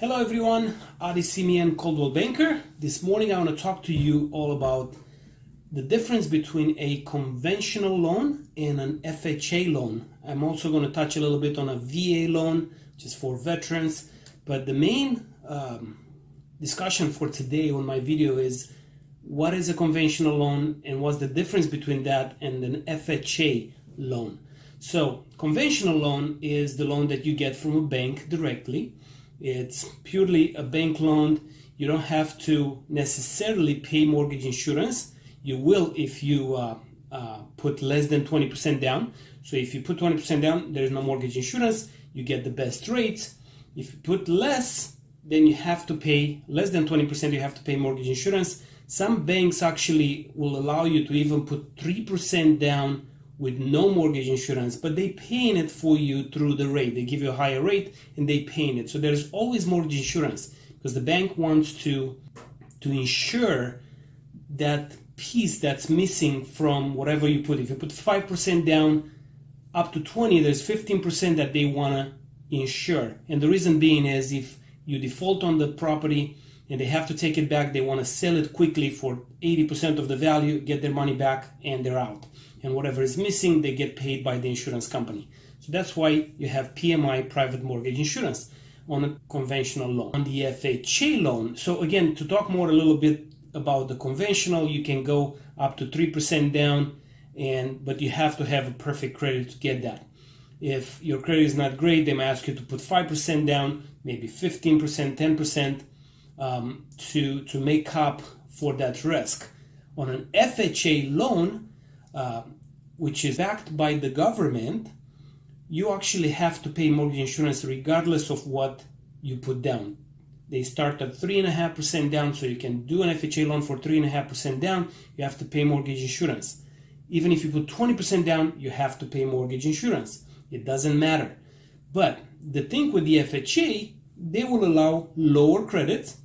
Hello everyone, Adi Simeon, Coldwell Banker. This morning I want to talk to you all about the difference between a conventional loan and an FHA loan. I'm also going to touch a little bit on a VA loan, just for veterans. But the main um, discussion for today on my video is what is a conventional loan and what's the difference between that and an FHA loan. So conventional loan is the loan that you get from a bank directly. It's purely a bank loan. You don't have to necessarily pay mortgage insurance you will if you uh, uh, put less than 20% down. So if you put 20% down, there is no mortgage insurance, you get the best rates. If you put less, then you have to pay less than 20%, you have to pay mortgage insurance. Some banks actually will allow you to even put 3% down with no mortgage insurance, but they paying it for you through the rate. They give you a higher rate and they paying it. So there's always mortgage insurance because the bank wants to to ensure that piece that's missing from whatever you put. If you put 5% down up to 20, there's 15% that they want to insure. And the reason being is if you default on the property and they have to take it back, they want to sell it quickly for 80% of the value, get their money back, and they're out. And whatever is missing, they get paid by the insurance company. So that's why you have PMI, private mortgage insurance, on a conventional loan. On the FHA loan, so again, to talk more a little bit about the conventional, you can go up to 3% down, and but you have to have a perfect credit to get that. If your credit is not great, they might ask you to put 5% down, maybe 15%, 10% um, to, to make up for that risk. On an FHA loan, uh, which is backed by the government, you actually have to pay mortgage insurance regardless of what you put down. They start at 3.5% down, so you can do an FHA loan for 3.5% down. You have to pay mortgage insurance. Even if you put 20% down, you have to pay mortgage insurance. It doesn't matter. But the thing with the FHA, they will allow lower credits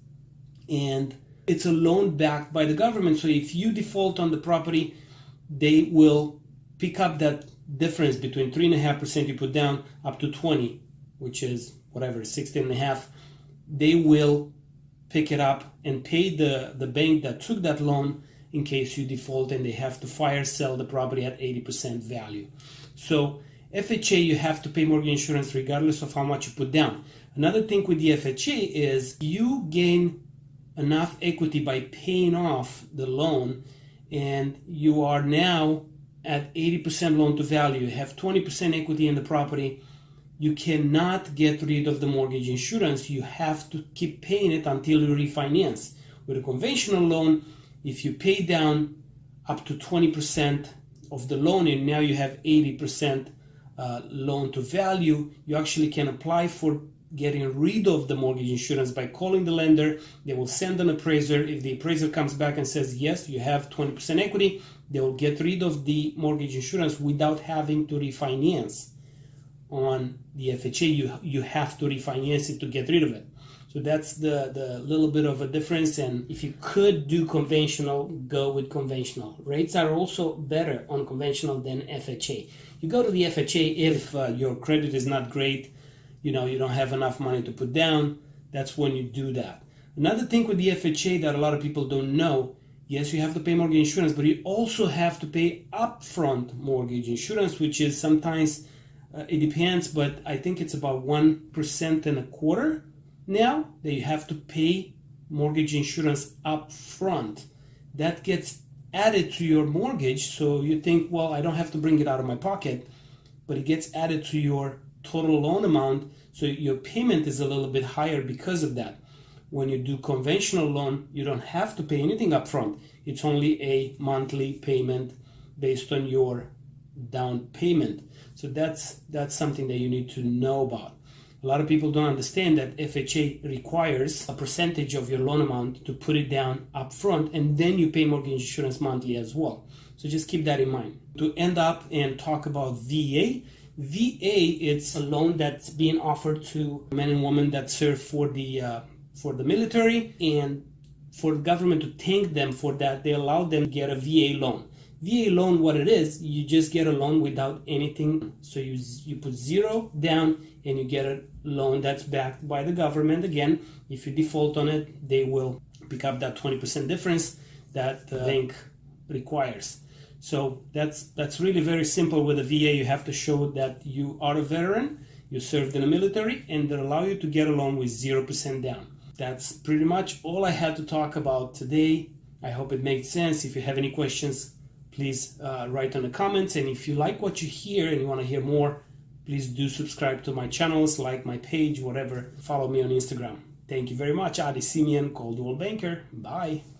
and it's a loan backed by the government. So if you default on the property, they will pick up that difference between 3.5% you put down up to 20, which is whatever, 16.5 they will pick it up and pay the, the bank that took that loan in case you default and they have to fire sell the property at 80% value. So FHA, you have to pay mortgage insurance regardless of how much you put down. Another thing with the FHA is you gain enough equity by paying off the loan and you are now at 80% loan to value. You have 20% equity in the property you cannot get rid of the mortgage insurance. You have to keep paying it until you refinance. With a conventional loan, if you pay down up to 20% of the loan and now you have 80% uh, loan to value, you actually can apply for getting rid of the mortgage insurance by calling the lender. They will send an appraiser. If the appraiser comes back and says, yes, you have 20% equity, they will get rid of the mortgage insurance without having to refinance on the FHA, you you have to refinance it to get rid of it. So that's the, the little bit of a difference. And if you could do conventional, go with conventional. Rates are also better on conventional than FHA. You go to the FHA if uh, your credit is not great, you know, you don't have enough money to put down. That's when you do that. Another thing with the FHA that a lot of people don't know yes, you have to pay mortgage insurance, but you also have to pay upfront mortgage insurance, which is sometimes uh, it depends, but I think it's about 1% and a quarter now that you have to pay mortgage insurance up front. That gets added to your mortgage. So you think, well, I don't have to bring it out of my pocket, but it gets added to your total loan amount. So your payment is a little bit higher because of that. When you do conventional loan, you don't have to pay anything up front. It's only a monthly payment based on your down payment. So that's that's something that you need to know about. A lot of people don't understand that FHA requires a percentage of your loan amount to put it down up front and then you pay mortgage insurance monthly as well. So just keep that in mind. To end up and talk about VA, VA it's a loan that's being offered to men and women that serve for the uh, for the military and for the government to thank them for that they allow them to get a VA loan. VA loan, what it is, you just get a loan without anything. So you you put zero down and you get a loan that's backed by the government. Again, if you default on it, they will pick up that 20% difference that the bank requires. So that's that's really very simple with a VA. You have to show that you are a veteran, you served in the military, and they allow you to get a loan with zero percent down. That's pretty much all I had to talk about today. I hope it made sense. If you have any questions, please uh, write in the comments. And if you like what you hear and you want to hear more, please do subscribe to my channels, like my page, whatever. Follow me on Instagram. Thank you very much. Adi Simeon, Coldwell Banker. Bye.